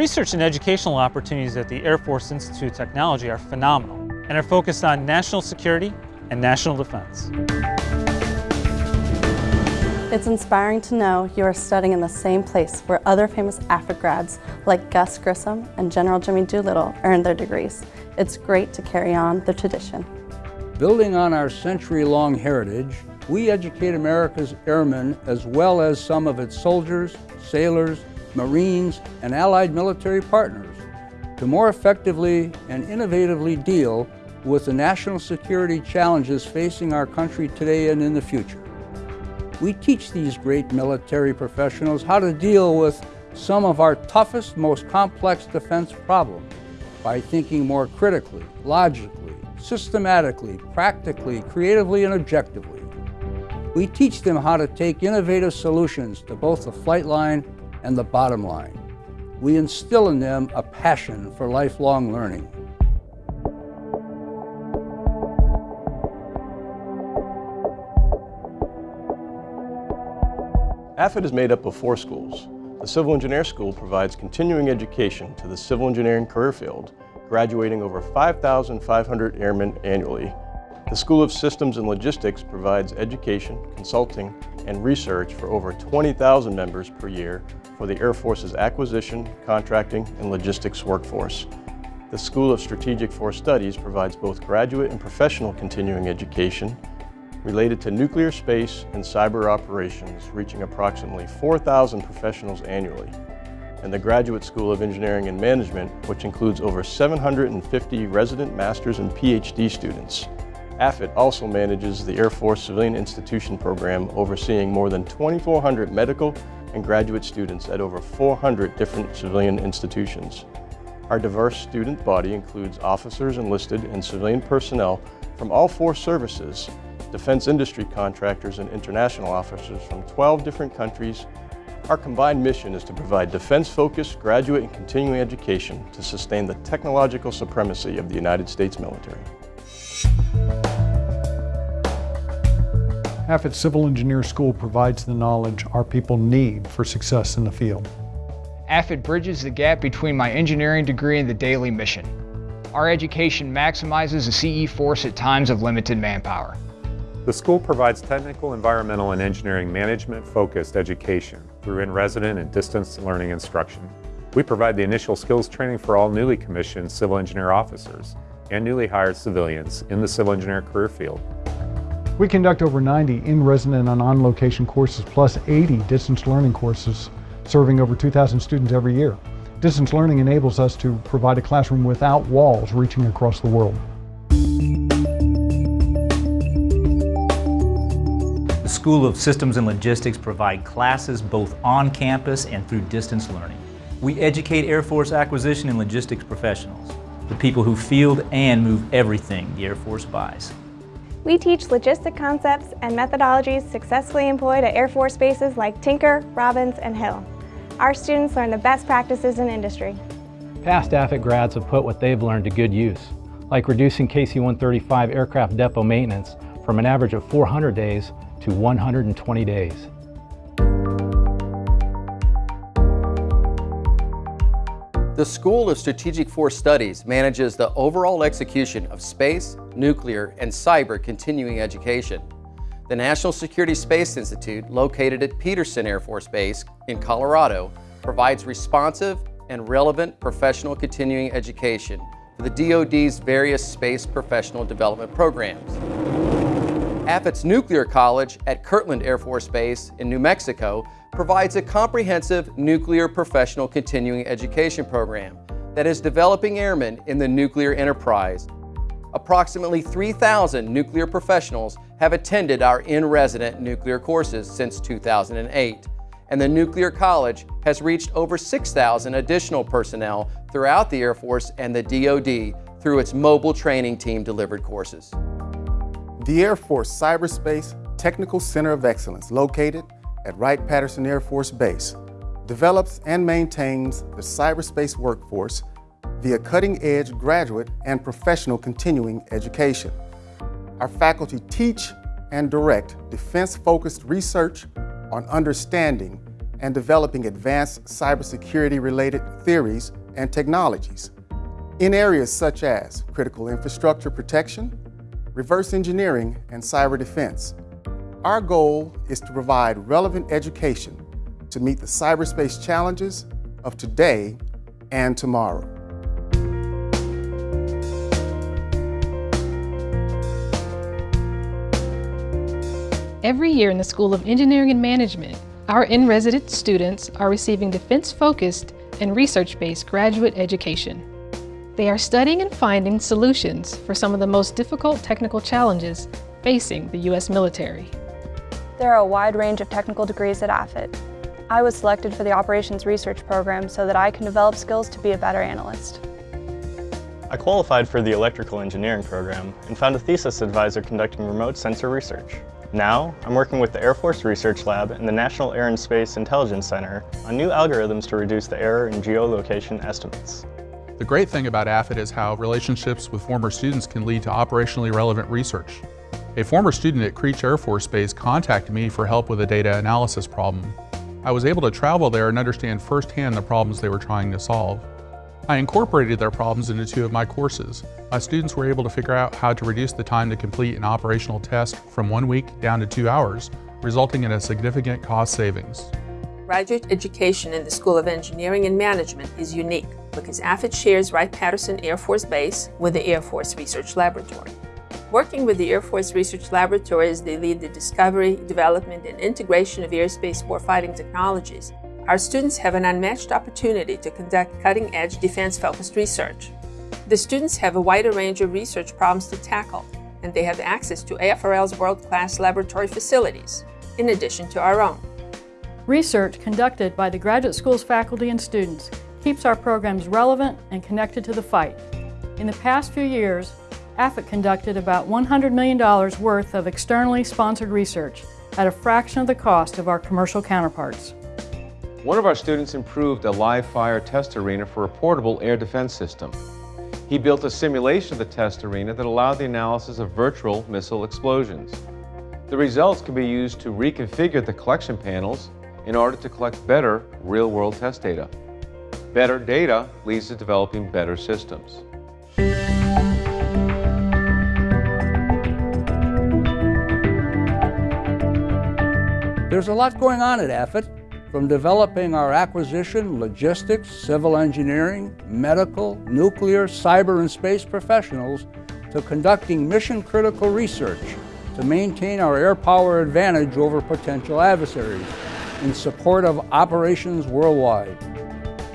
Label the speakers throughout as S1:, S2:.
S1: research and educational opportunities at the Air Force Institute of Technology are phenomenal and are focused on national security and national defense.
S2: It's inspiring to know you are studying in the same place where other famous AFIT grads like Gus Grissom and General Jimmy Doolittle earned their degrees. It's great to carry on the tradition.
S3: Building on our century-long heritage, we educate America's airmen as well as some of its soldiers, sailors, Marines, and allied military partners to more effectively and innovatively deal with the national security challenges facing our country today and in the future. We teach these great military professionals how to deal with some of our toughest, most complex defense problems by thinking more critically, logically, systematically, practically, creatively, and objectively. We teach them how to take innovative solutions to both the flight line and the bottom line. We instill in them a passion for lifelong learning.
S4: AFIT is made up of four schools. The Civil Engineer School provides continuing education to the civil engineering career field, graduating over 5,500 airmen annually. The School of Systems and Logistics provides education, consulting, and research for over 20,000 members per year for the Air Force's acquisition, contracting, and logistics workforce. The School of Strategic Force Studies provides both graduate and professional continuing education related to nuclear space and cyber operations, reaching approximately 4,000 professionals annually. And the Graduate School of Engineering and Management, which includes over 750 resident masters and PhD students. AFIT also manages the Air Force Civilian Institution Program, overseeing more than 2,400 medical and graduate students at over 400 different civilian institutions. Our diverse student body includes officers enlisted and civilian personnel from all four services defense industry contractors and international officers from 12 different countries. Our combined mission is to provide defense-focused graduate and continuing education to sustain the technological supremacy of the United States military.
S5: AFIT Civil Engineer School provides the knowledge our people need for success in the field.
S6: AFIT bridges the gap between my engineering degree and the daily mission. Our education maximizes the CE force at times of limited manpower.
S7: The school provides technical, environmental, and engineering management-focused education through in-resident and distance learning instruction. We provide the initial skills training for all newly commissioned civil engineer officers and newly hired civilians in the civil engineer career field.
S5: We conduct over 90 in-resident and on-location courses plus 80 distance learning courses serving over 2,000 students every year. Distance learning enables us to provide a classroom without walls reaching across the world.
S8: The School of Systems and Logistics provide classes both on campus and through distance learning. We educate Air Force acquisition and logistics professionals, the people who field and move everything the Air Force buys.
S9: We teach logistic concepts and methodologies successfully employed at Air Force bases like Tinker, Robins, and Hill. Our students learn the best practices in industry.
S10: Past AFIT grads have put what they've learned to good use, like reducing KC-135 aircraft depot maintenance from an average of 400 days to 120 days.
S11: The School of Strategic Force Studies manages the overall execution of space, nuclear, and cyber continuing education. The National Security Space Institute, located at Peterson Air Force Base in Colorado, provides responsive and relevant professional continuing education for the DoD's various space professional development programs. AFIT's Nuclear College at Kirtland Air Force Base in New Mexico provides a comprehensive nuclear professional continuing education program that is developing airmen in the nuclear enterprise. Approximately 3,000 nuclear professionals have attended our in-resident nuclear courses since 2008, and the Nuclear College has reached over 6,000 additional personnel throughout the Air Force and the DoD through its mobile training team delivered courses.
S12: The Air Force Cyberspace Technical Center of Excellence, located at Wright-Patterson Air Force Base, develops and maintains the cyberspace workforce via cutting-edge graduate and professional continuing education. Our faculty teach and direct defense-focused research on understanding and developing advanced cybersecurity related theories and technologies in areas such as critical infrastructure protection, reverse engineering, and cyber defense. Our goal is to provide relevant education to meet the cyberspace challenges of today and tomorrow.
S13: Every year in the School of Engineering and Management, our in-resident students are receiving defense-focused and research-based graduate education. They are studying and finding solutions for some of the most difficult technical challenges facing the U.S. military.
S14: There are a wide range of technical degrees at AFIT. I was selected for the Operations Research Program so that I can develop skills to be a better analyst.
S15: I qualified for the Electrical Engineering program and found a thesis advisor conducting remote sensor research. Now, I'm working with the Air Force Research Lab and the National Air and Space Intelligence Center on new algorithms to reduce the error in geolocation estimates.
S16: The great thing about AFIT is how relationships with former students can lead to operationally relevant research. A former student at Creech Air Force Base contacted me for help with a data analysis problem. I was able to travel there and understand firsthand the problems they were trying to solve. I incorporated their problems into two of my courses. My students were able to figure out how to reduce the time to complete an operational test from one week down to two hours, resulting in a significant cost savings.
S17: Graduate education in the School of Engineering and Management is unique because AFIT shares Wright-Patterson Air Force Base with the Air Force Research Laboratory. Working with the Air Force Research Laboratory as they lead the discovery, development, and integration of airspace warfighting technologies, our students have an unmatched opportunity to conduct cutting-edge defense-focused research. The students have a wider range of research problems to tackle, and they have access to AFRL's world-class laboratory facilities, in addition to our own.
S18: Research conducted by the graduate school's faculty and students keeps our programs relevant and connected to the fight. In the past few years, AFIT conducted about $100 million worth of externally sponsored research at a fraction of the cost of our commercial counterparts.
S19: One of our students improved a live fire test arena for a portable air defense system. He built a simulation of the test arena that allowed the analysis of virtual missile explosions. The results can be used to reconfigure the collection panels in order to collect better real-world test data. Better data leads to developing better systems.
S3: There's a lot going on at AFIT. From developing our acquisition, logistics, civil engineering, medical, nuclear, cyber, and space professionals to conducting mission-critical research to maintain our air power advantage over potential adversaries in support of operations worldwide.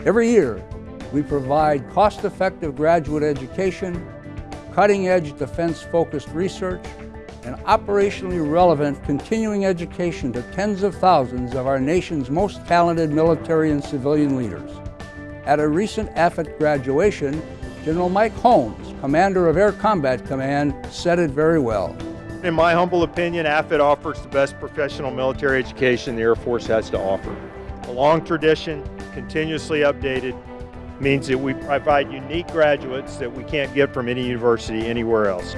S3: Every year, we provide cost-effective graduate education, cutting-edge defense-focused research, and operationally relevant continuing education to tens of thousands of our nation's most talented military and civilian leaders. At a recent AFIT graduation, General Mike Holmes, Commander of Air Combat Command, said it very well.
S20: In my humble opinion, AFIT offers the best professional military education the Air Force has to offer. A long tradition, continuously updated, means that we provide unique graduates that we can't get from any university anywhere else.